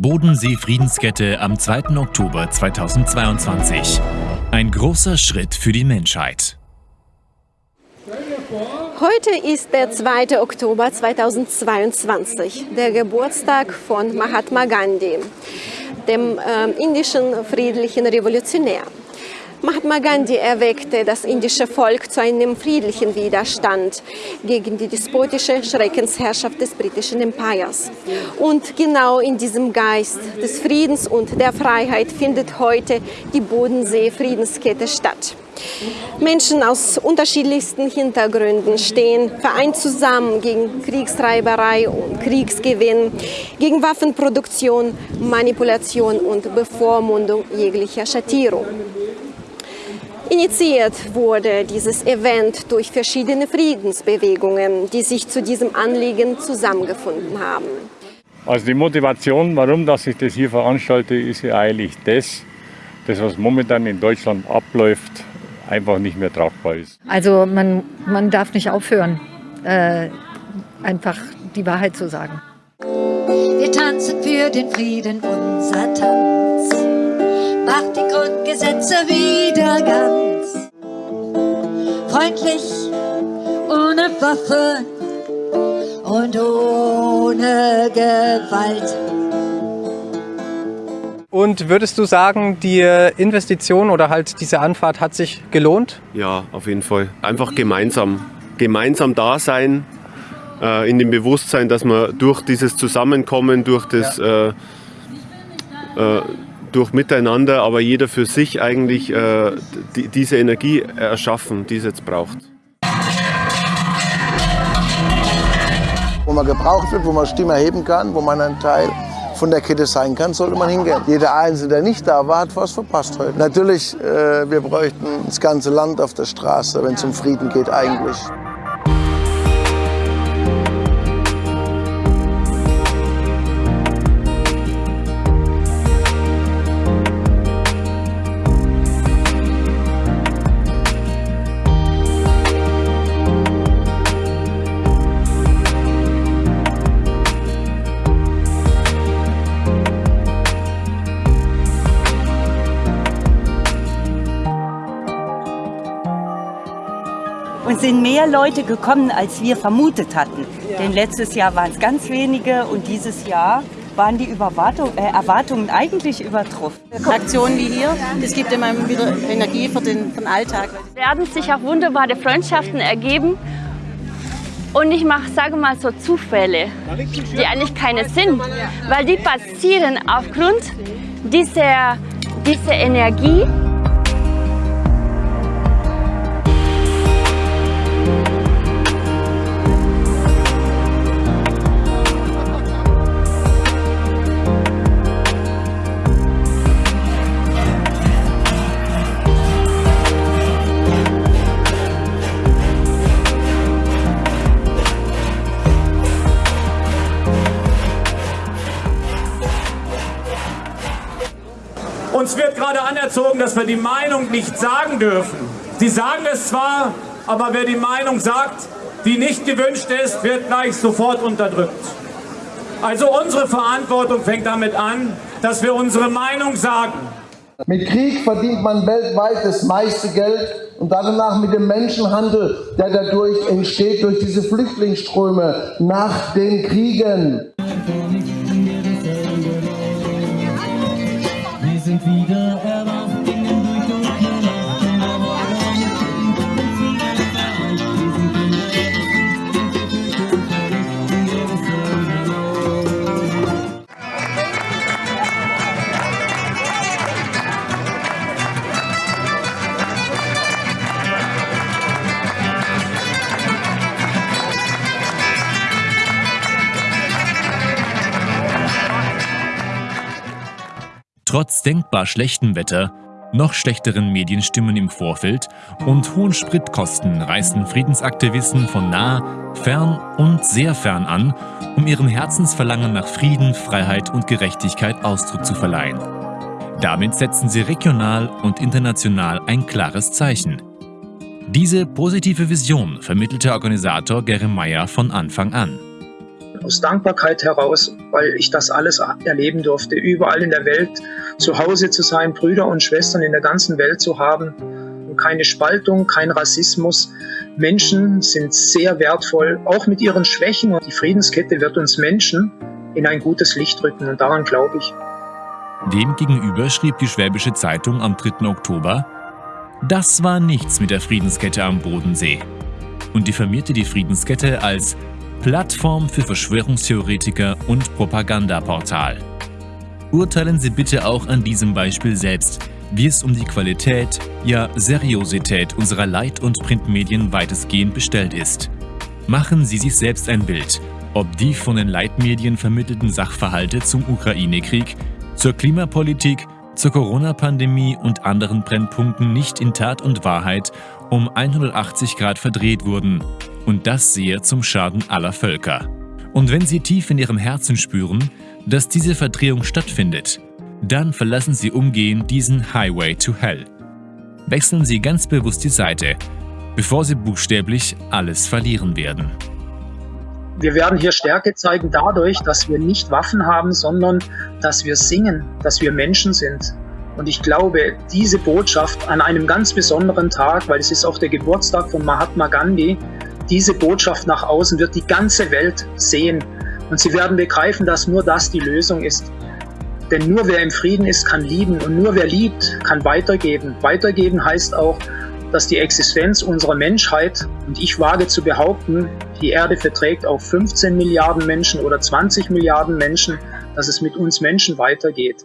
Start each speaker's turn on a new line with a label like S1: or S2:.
S1: Bodensee-Friedenskette am 2. Oktober 2022. Ein großer Schritt für die Menschheit.
S2: Heute ist der 2. Oktober 2022, der Geburtstag von Mahatma Gandhi, dem äh, indischen friedlichen Revolutionär. Mahatma Gandhi erweckte das indische Volk zu einem friedlichen Widerstand gegen die despotische Schreckensherrschaft des britischen Empires. Und genau in diesem Geist des Friedens und der Freiheit findet heute die Bodensee-Friedenskette statt. Menschen aus unterschiedlichsten Hintergründen stehen vereint zusammen gegen Kriegstreiberei und Kriegsgewinn, gegen Waffenproduktion, Manipulation und Bevormundung jeglicher Schattierung. Initiiert wurde dieses Event durch verschiedene Friedensbewegungen, die sich zu diesem Anliegen zusammengefunden haben.
S3: Also die Motivation, warum dass ich das hier veranstalte, ist ja eigentlich das, das was momentan in Deutschland abläuft, einfach nicht mehr tragbar ist.
S4: Also man, man darf nicht aufhören, äh, einfach die Wahrheit zu sagen.
S5: Wir tanzen für den Frieden, unser Tanz Grundgesetze wieder ganz. Freundlich, ohne Waffe und ohne Gewalt.
S6: Und würdest du sagen, die Investition oder halt diese Anfahrt hat sich gelohnt?
S7: Ja, auf jeden Fall. Einfach gemeinsam. Gemeinsam da sein, äh, in dem Bewusstsein, dass man durch dieses Zusammenkommen, durch das ja. äh, äh, durch Miteinander, aber jeder für sich eigentlich äh, die, diese Energie erschaffen, die es jetzt braucht.
S8: Wo man gebraucht wird, wo man Stimme erheben kann, wo man ein Teil von der Kette sein kann, sollte man hingehen. Jeder Einzelne, der nicht da war, hat was verpasst heute. Natürlich, äh, wir bräuchten das ganze Land auf der Straße, wenn es um Frieden geht eigentlich.
S9: Und sind mehr Leute gekommen, als wir vermutet hatten. Ja. Denn letztes Jahr waren es ganz wenige und dieses Jahr waren die Überwartung, äh, Erwartungen eigentlich übertroffen.
S10: Aktionen wie hier, das gibt immer wieder Energie für den, für den Alltag.
S11: Es werden sich auch wunderbare Freundschaften ergeben. Und ich mache, sage mal so, Zufälle, die eigentlich keine sind, weil die passieren aufgrund dieser, dieser Energie.
S12: Uns wird gerade anerzogen, dass wir die Meinung nicht sagen dürfen. Sie sagen es zwar, aber wer die Meinung sagt, die nicht gewünscht ist, wird gleich sofort unterdrückt. Also unsere Verantwortung fängt damit an, dass wir unsere Meinung sagen.
S8: Mit Krieg verdient man weltweit das meiste Geld und danach mit dem Menschenhandel, der dadurch entsteht, durch diese Flüchtlingsströme nach den Kriegen. Wieder erwacht.
S1: Trotz denkbar schlechtem Wetter, noch schlechteren Medienstimmen im Vorfeld und hohen Spritkosten reisten Friedensaktivisten von nah, fern und sehr fern an, um ihrem Herzensverlangen nach Frieden, Freiheit und Gerechtigkeit Ausdruck zu verleihen. Damit setzen sie regional und international ein klares Zeichen. Diese positive Vision vermittelte Organisator Gerry Meyer von Anfang an.
S13: Aus Dankbarkeit heraus, weil ich das alles erleben durfte, überall in der Welt zu Hause zu sein, Brüder und Schwestern in der ganzen Welt zu haben. keine Spaltung, kein Rassismus. Menschen sind sehr wertvoll, auch mit ihren Schwächen. Und die Friedenskette wird uns Menschen in ein gutes Licht rücken und daran glaube ich.
S1: Demgegenüber schrieb die Schwäbische Zeitung am 3. Oktober, das war nichts mit der Friedenskette am Bodensee und diffamierte die Friedenskette als Plattform für Verschwörungstheoretiker und Propagandaportal. Urteilen Sie bitte auch an diesem Beispiel selbst, wie es um die Qualität, ja Seriosität unserer Leit- und Printmedien weitestgehend bestellt ist. Machen Sie sich selbst ein Bild, ob die von den Leitmedien vermittelten Sachverhalte zum Ukraine-Krieg, zur Klimapolitik, zur Corona-Pandemie und anderen Brennpunkten nicht in Tat und Wahrheit um 180 Grad verdreht wurden. Und das sehr zum Schaden aller Völker. Und wenn Sie tief in Ihrem Herzen spüren, dass diese Verdrehung stattfindet, dann verlassen Sie umgehend diesen Highway to Hell. Wechseln Sie ganz bewusst die Seite, bevor Sie buchstäblich alles verlieren werden.
S13: Wir werden hier Stärke zeigen dadurch, dass wir nicht Waffen haben, sondern dass wir singen, dass wir Menschen sind. Und ich glaube, diese Botschaft an einem ganz besonderen Tag, weil es ist auch der Geburtstag von Mahatma Gandhi, diese Botschaft nach außen wird die ganze Welt sehen. Und sie werden begreifen, dass nur das die Lösung ist. Denn nur wer im Frieden ist, kann lieben und nur wer liebt, kann weitergeben. Weitergeben heißt auch, dass die Existenz unserer Menschheit, und ich wage zu behaupten, die Erde verträgt auch 15 Milliarden Menschen oder 20 Milliarden Menschen, dass es mit uns Menschen weitergeht.